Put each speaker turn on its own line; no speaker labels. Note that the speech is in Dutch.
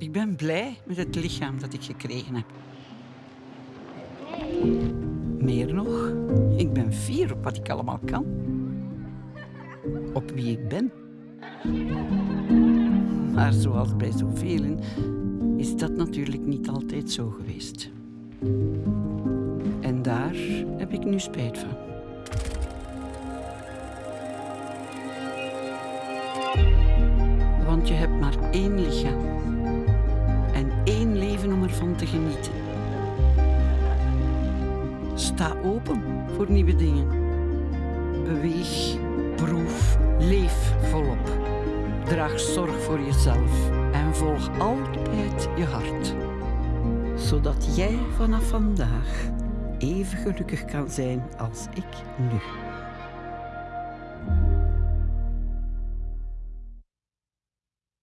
Ik ben blij met het lichaam dat ik gekregen heb. Meer nog, ik ben fier op wat ik allemaal kan. Op wie ik ben. Maar zoals bij zoveel is dat natuurlijk niet altijd zo geweest. En daar heb ik nu spijt van. Want je hebt maar één lichaam om te genieten. Sta open voor nieuwe dingen. Beweeg, proef, leef volop. Draag zorg voor jezelf en volg altijd je hart. Zodat jij vanaf vandaag even gelukkig kan zijn als ik nu.